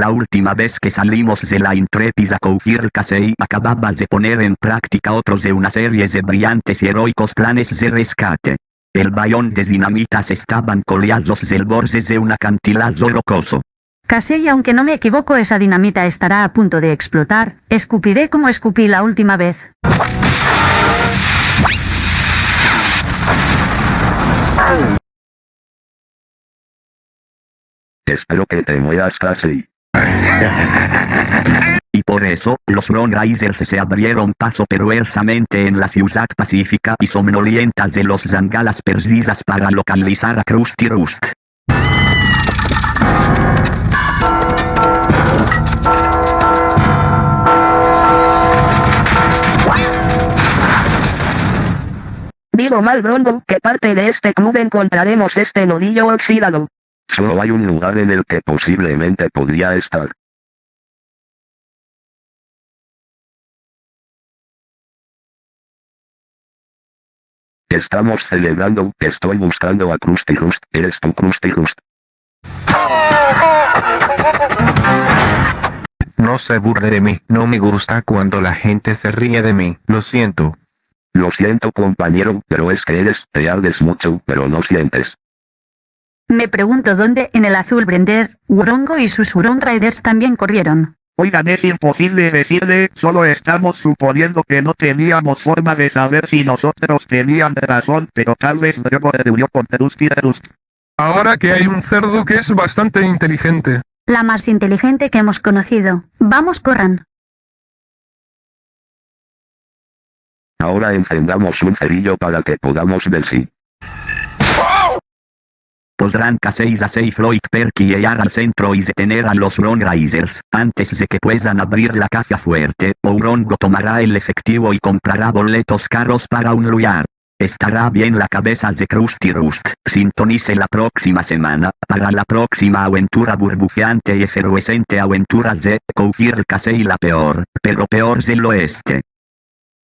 La última vez que salimos de la intrépida Koufir Kasei acababas de poner en práctica otros de una serie de brillantes y heroicos planes de rescate. El bayón de dinamitas estaban coleados del borde de un acantilado rocoso. Casi y aunque no me equivoco esa dinamita estará a punto de explotar, escupiré como escupí la última vez. Espero que te mueras casi. Y por eso, los Ron Risers se abrieron paso perversamente en la ciudad pacífica y somnolientas de los Zangalas perdidas para localizar a Krusty Rust. Digo mal Bronco, ¿qué parte de este club encontraremos este nodillo oxidado? Solo hay un lugar en el que posiblemente podría estar. Estamos celebrando, estoy buscando a Krusty Rust, eres tú Krusty Rust. No se burle de mí, no me gusta cuando la gente se ríe de mí, lo siento. Lo siento compañero, pero es que eres, te ardes mucho, pero no sientes. Me pregunto dónde en el azul Brender, Urongo y sus Uron Riders también corrieron. Oigan, es imposible decirle, solo estamos suponiendo que no teníamos forma de saber si nosotros tenían razón, pero tal vez luego reunió con Trusty Rust. Ahora que hay un cerdo que es bastante inteligente. La más inteligente que hemos conocido. Vamos, corran. Ahora encendamos un cerillo para que podamos ver si. Podrán K6 a 6 Floyd Perky al centro y detener a los Risers, antes de que puedan abrir la caja fuerte, Ourongo tomará el efectivo y comprará boletos caros para un lugar. Estará bien la cabeza de Krusty Rust. Sintonice la próxima semana, para la próxima aventura burbujeante y efervescente aventura de Koufir Kasei la peor, pero peor del oeste.